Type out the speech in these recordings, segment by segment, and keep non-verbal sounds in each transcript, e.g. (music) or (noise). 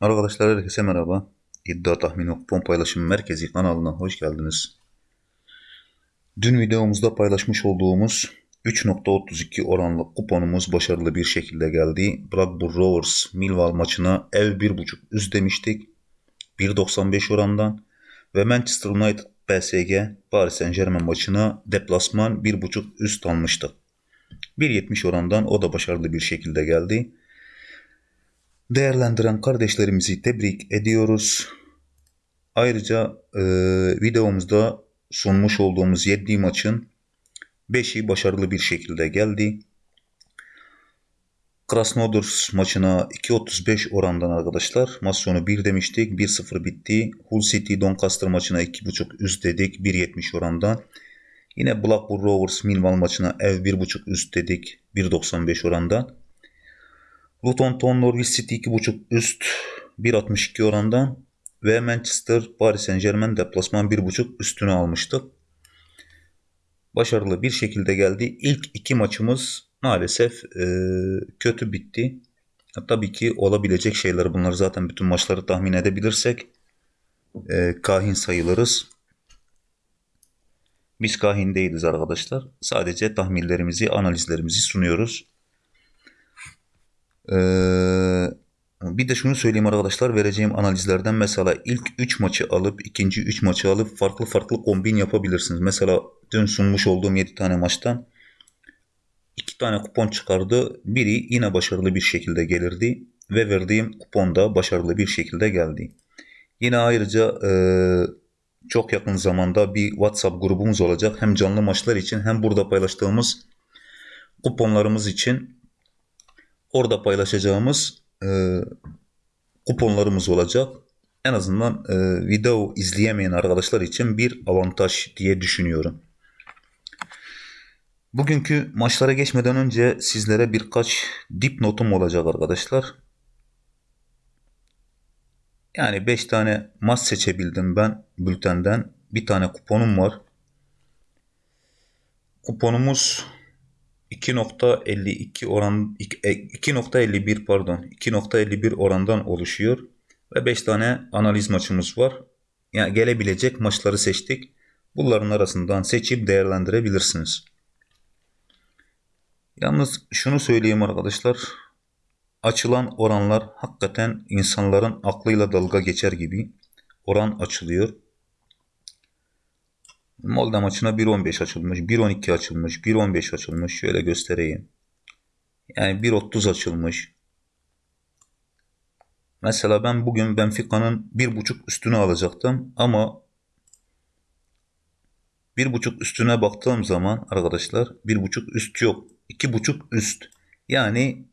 Arkadaşlar herkese merhaba. İddia Tahmini Kupon Paylaşım Merkezi kanalına hoş geldiniz. Dün videomuzda paylaşmış olduğumuz 3.32 oranlı kuponumuz başarılı bir şekilde geldi. Blackburn Rovers Millwall maçına ev 1.5 üst demiştik. 1.95 orandan ve Manchester United PSG Paris Saint Germain maçına deplasman 1.5 üst almıştık. 1.70 orandan o da başarılı bir şekilde geldi. Değerlendiren kardeşlerimizi tebrik ediyoruz. Ayrıca e, videomuzda sunmuş olduğumuz 7 maçın 5'i başarılı bir şekilde geldi. Krasnodar maçına 2.35 orandan arkadaşlar. Maç sonu 1 demiştik. 1-0 bitti. Hull City Doncaster maçına 2.5 üst dedik. 1.70 orandan. Yine Blackburn Rovers Millwall maçına ev 1.5 üst dedik. 1.95 orandan. Luton Town Norwich City 2.5 üst 1.62 orandan ve Manchester Paris Saint Germain deplasman 1.5 üstünü almıştık. Başarılı bir şekilde geldi. İlk iki maçımız maalesef e, kötü bitti. Tabii ki olabilecek şeyler bunlar zaten bütün maçları tahmin edebilirsek e, kahin sayılırız. Biz kahin değiliz arkadaşlar. Sadece tahminlerimizi, analizlerimizi sunuyoruz. Ee, bir de şunu söyleyeyim arkadaşlar vereceğim analizlerden mesela ilk 3 maçı alıp ikinci 3 maçı alıp farklı farklı kombin yapabilirsiniz. Mesela dün sunmuş olduğum 7 tane maçtan 2 tane kupon çıkardı. Biri yine başarılı bir şekilde gelirdi ve verdiğim kupon da başarılı bir şekilde geldi. Yine ayrıca e, çok yakın zamanda bir WhatsApp grubumuz olacak. Hem canlı maçlar için hem burada paylaştığımız kuponlarımız için orada paylaşacağımız e, kuponlarımız olacak. En azından e, video izleyemeyen arkadaşlar için bir avantaj diye düşünüyorum. Bugünkü maçlara geçmeden önce sizlere birkaç dipnotum olacak arkadaşlar. Yani 5 tane maç seçebildim ben bültenden. Bir tane kuponum var. Kuponumuz 2.52 oran 2.51 e, pardon 2.51 orandan oluşuyor ve 5 tane analiz maçımız var. Yani gelebilecek maçları seçtik. Bunların arasından seçip değerlendirebilirsiniz. Yalnız şunu söyleyeyim arkadaşlar. Açılan oranlar hakikaten insanların aklıyla dalga geçer gibi oran açılıyor. Molde maçına 1.15 açılmış, 1.12 açılmış, 1.15 açılmış. Şöyle göstereyim. Yani 1.30 açılmış. Mesela ben bugün Benfica'nın 1.5 üstünü alacaktım ama 1.5 üstüne baktığım zaman arkadaşlar 1.5 üst yok. 2.5 üst. Yani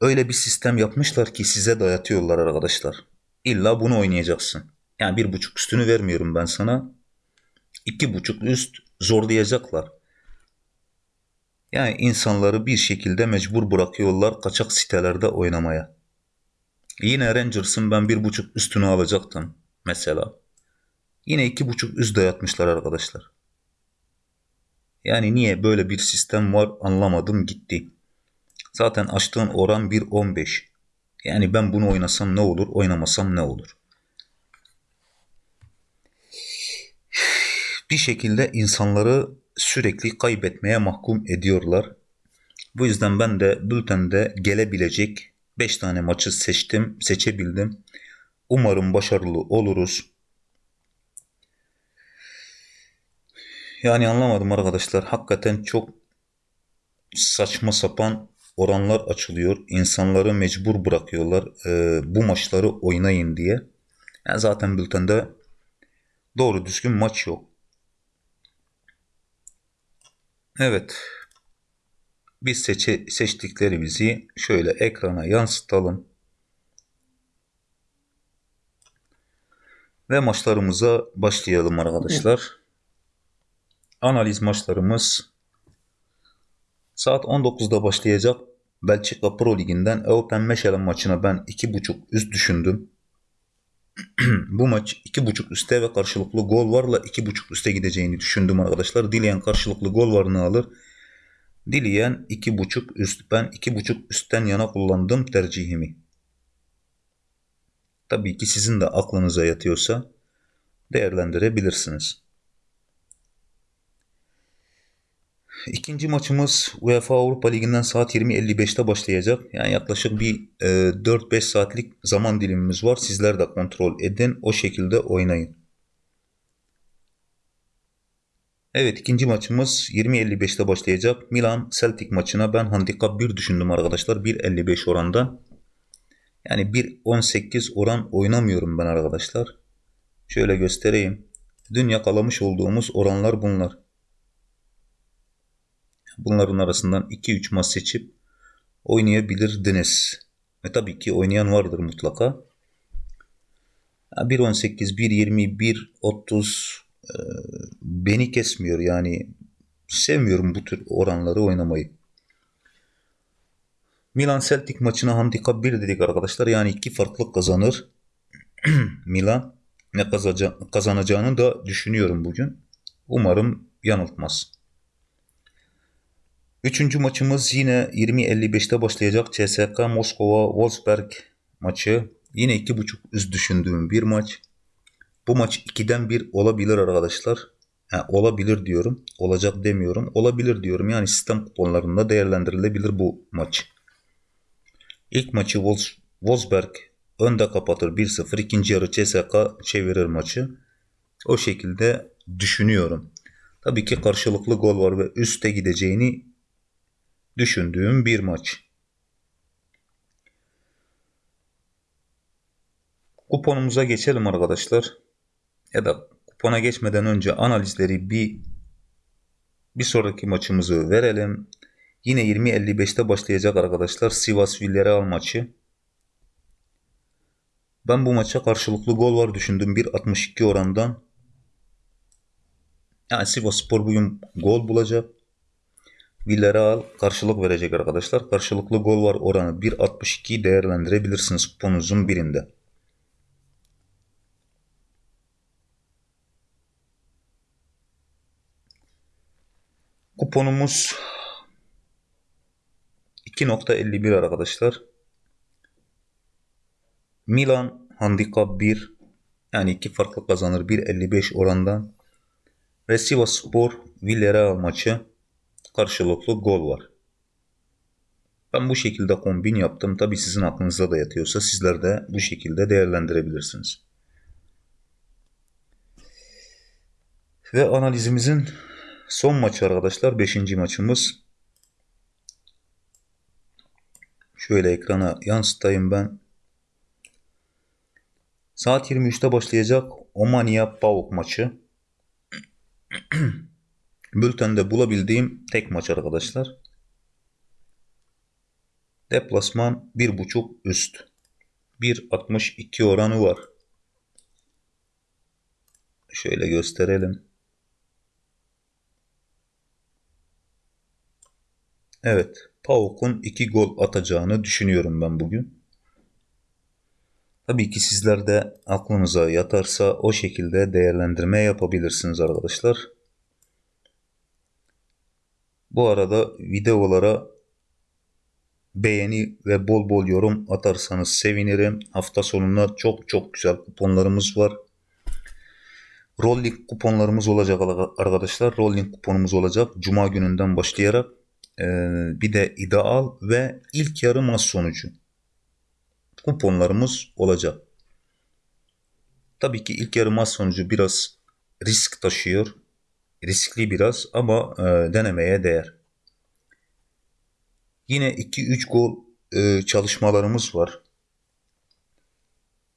öyle bir sistem yapmışlar ki size dayatıyorlar arkadaşlar. İlla bunu oynayacaksın. Yani bir buçuk üstünü vermiyorum ben sana iki buçuk üst zorlayacaklar. Yani insanları bir şekilde mecbur bırakıyorlar kaçak sitelerde oynamaya. Yine Rangers'ın ben bir buçuk üstünü alacaktım mesela. Yine iki buçuk üst dayatmışlar arkadaşlar. Yani niye böyle bir sistem var anlamadım gitti. Zaten açtığın oran 1.15. Yani ben bunu oynasam ne olur, oynamasam ne olur? Bir şekilde insanları sürekli kaybetmeye mahkum ediyorlar. Bu yüzden ben de bültende gelebilecek 5 tane maçı seçtim, seçebildim. Umarım başarılı oluruz. Yani anlamadım arkadaşlar. Hakikaten çok saçma sapan oranlar açılıyor. İnsanları mecbur bırakıyorlar e, bu maçları oynayın diye. Yani zaten bültende doğru düzgün maç yok. Evet. Biz seçe, seçtiklerimizi şöyle ekrana yansıtalım. Ve maçlarımıza başlayalım arkadaşlar. Analiz maçlarımız saat 19'da başlayacak Belçika Pro Ligi'nden Eupen Meşelen maçına ben 2.5 üst düşündüm. (clears throat) bu maç 2.5 üste ve karşılıklı gol varla 2.5 üste gideceğini düşündüm arkadaşlar. Dileyen karşılıklı gol varını alır. Dileyen 2.5 üst. Ben 2.5 üstten yana kullandım tercihimi. Tabii ki sizin de aklınıza yatıyorsa değerlendirebilirsiniz. İkinci maçımız UEFA Avrupa Ligi'nden saat 20.55'te başlayacak. Yani yaklaşık bir e, 4-5 saatlik zaman dilimimiz var. Sizler de kontrol edin. O şekilde oynayın. Evet ikinci maçımız 20.55'te başlayacak. Milan Celtic maçına ben handikap 1 düşündüm arkadaşlar. 1.55 oranda. Yani 1.18 oran oynamıyorum ben arkadaşlar. Şöyle göstereyim. Dün yakalamış olduğumuz oranlar bunlar. Bunların arasından 2-3 maç seçip oynayabilirdiniz. Ve tabii ki oynayan vardır mutlaka. 1.18, 1.20, 1.30 beni kesmiyor yani sevmiyorum bu tür oranları oynamayı. Milan Celtic maçına handikap 1 dedik arkadaşlar. Yani iki farklı kazanır. (clears throat) Milan ne kazanacağını da düşünüyorum bugün. Umarım yanıltmaz. Üçüncü maçımız yine 20.55'te başlayacak CSK Moskova Wolfsberg maçı. Yine 2.5 üst düşündüğüm bir maç. Bu maç 2'den 1 olabilir arkadaşlar. Yani olabilir diyorum. Olacak demiyorum. Olabilir diyorum. Yani sistem kuponlarında değerlendirilebilir bu maç. İlk maçı Wolfsberg önde kapatır 1-0. İkinci yarı CSK çevirir maçı. O şekilde düşünüyorum. Tabii ki karşılıklı gol var ve üste gideceğini düşündüğüm bir maç. Kuponumuza geçelim arkadaşlar. Ya da kupona geçmeden önce analizleri bir bir sonraki maçımızı verelim. Yine 20.55'te başlayacak arkadaşlar Sivas Villarreal maçı. Ben bu maça karşılıklı gol var düşündüm 1.62 orandan. Yani Sivas Spor bugün gol bulacak. Villarreal karşılık verecek arkadaşlar. Karşılıklı gol var oranı 1.62 değerlendirebilirsiniz kuponunuzun birinde. Kuponumuz 2.51 arkadaşlar. Milan handikap 1 yani iki farklı kazanır 1.55 orandan. Ve Sivas Spor Villarreal maçı karşılıklı gol var. Ben bu şekilde kombin yaptım. Tabi sizin aklınızda da yatıyorsa sizler de bu şekilde değerlendirebilirsiniz. Ve analizimizin son maçı arkadaşlar. Beşinci maçımız. Şöyle ekrana yansıtayım ben. Saat 23'te başlayacak Omania Pauk maçı. (clears throat) Bültende bulabildiğim tek maç arkadaşlar. Deplasman 1.5 üst. 1.62 oranı var. Şöyle gösterelim. Evet. Pauk'un 2 gol atacağını düşünüyorum ben bugün. Tabii ki sizler de aklınıza yatarsa o şekilde değerlendirme yapabilirsiniz arkadaşlar. Bu arada videolara beğeni ve bol bol yorum atarsanız sevinirim. Hafta sonunda çok çok güzel kuponlarımız var. Rolling kuponlarımız olacak arkadaşlar. Rolling kuponumuz olacak. Cuma gününden başlayarak. Ee, bir de ideal ve ilk yarı maç sonucu kuponlarımız olacak. Tabii ki ilk yarı maç sonucu biraz risk taşıyor. Riskli biraz ama e, denemeye değer. Yine 2-3 gol e, çalışmalarımız var.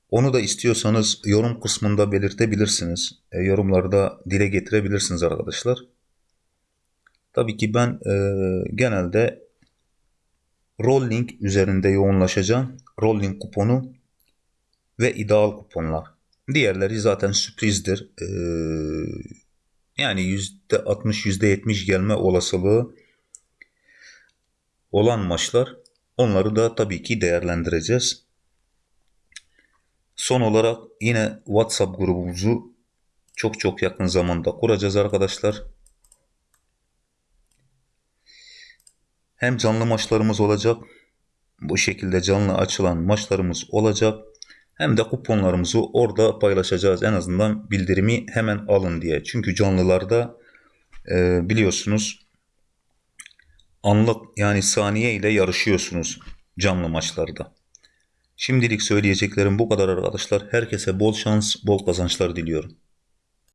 Onu da istiyorsanız yorum kısmında belirtebilirsiniz. E, yorumlarda dile getirebilirsiniz arkadaşlar. Tabii ki ben e, genelde rolling üzerinde yoğunlaşacağım. Rolling kuponu ve ideal kuponlar. Diğerleri zaten sürprizdir. Ee, yani %60 %70 gelme olasılığı olan maçlar. Onları da tabii ki değerlendireceğiz. Son olarak yine WhatsApp grubumuzu çok çok yakın zamanda kuracağız arkadaşlar. Hem canlı maçlarımız olacak. Bu şekilde canlı açılan maçlarımız olacak. Hem de kuponlarımızı orada paylaşacağız. En azından bildirimi hemen alın diye. Çünkü canlılarda e, biliyorsunuz anlık yani saniye ile yarışıyorsunuz canlı maçlarda. Şimdilik söyleyeceklerim bu kadar arkadaşlar. Herkese bol şans, bol kazançlar diliyorum.